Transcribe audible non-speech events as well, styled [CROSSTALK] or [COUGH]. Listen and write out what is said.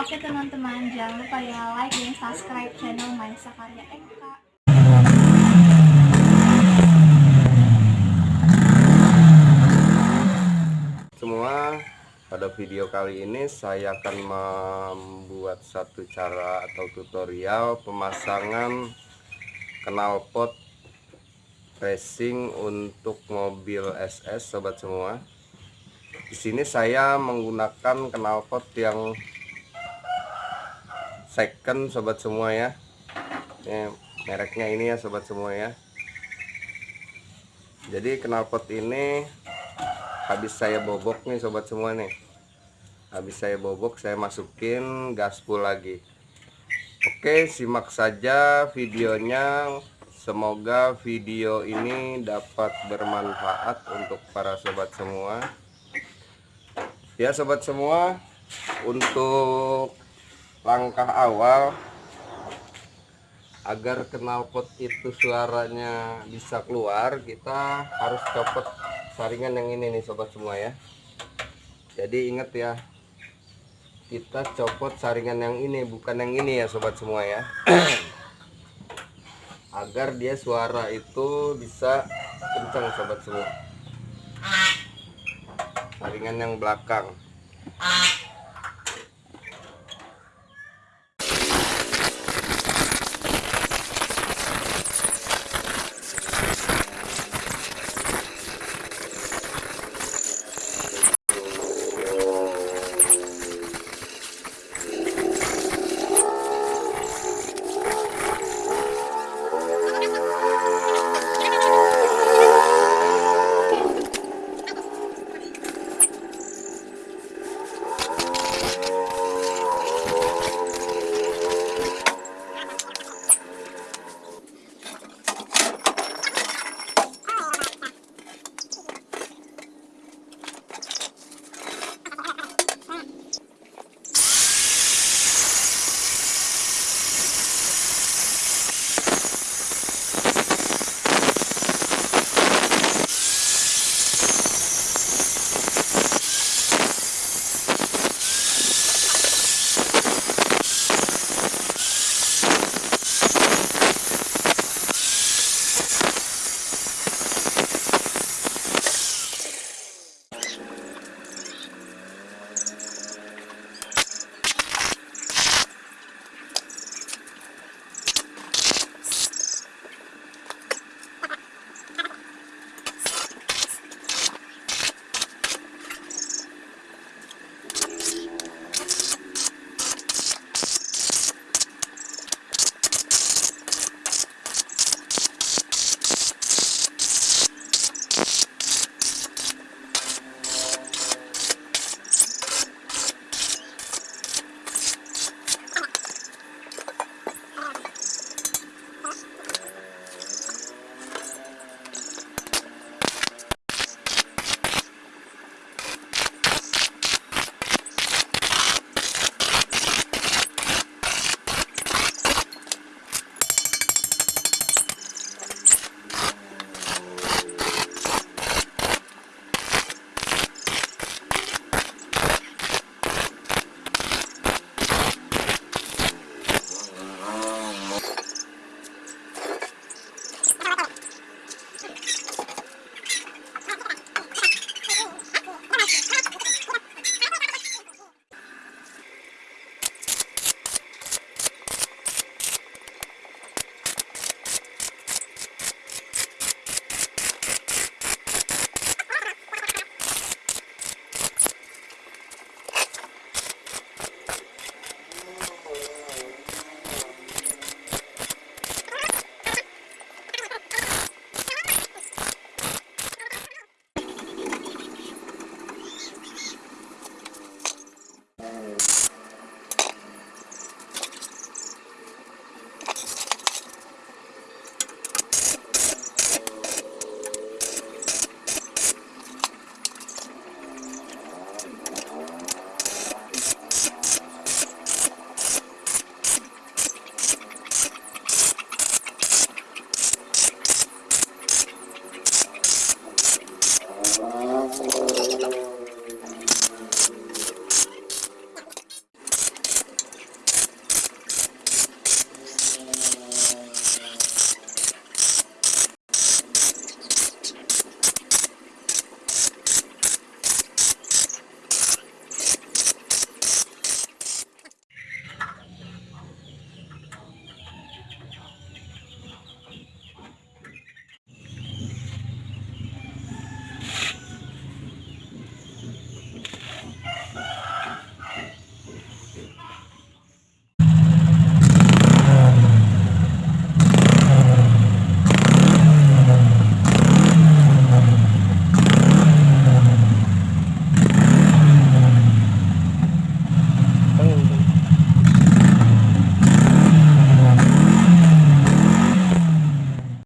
Oke teman-teman, jangan lupa ya like dan subscribe channel Maisa Karya MK. semua pada video kali ini saya akan membuat satu cara atau tutorial pemasangan knalpot racing untuk mobil SS sobat semua di sini saya menggunakan knalpot yang second sobat semua ya. Ini mereknya ini ya sobat semua ya. Jadi knalpot ini habis saya bobok nih sobat semua nih. Habis saya bobok saya masukin gaspol lagi. Oke simak saja videonya. Semoga video ini dapat bermanfaat untuk para sobat semua. Ya sobat semua untuk langkah awal agar knalpot itu suaranya bisa keluar kita harus copot saringan yang ini nih sobat semua ya. Jadi ingat ya kita copot saringan yang ini bukan yang ini ya sobat semua ya. [CLEARS THROAT] Agar dia suara itu bisa kencang sobat semua. Saringan yang belakang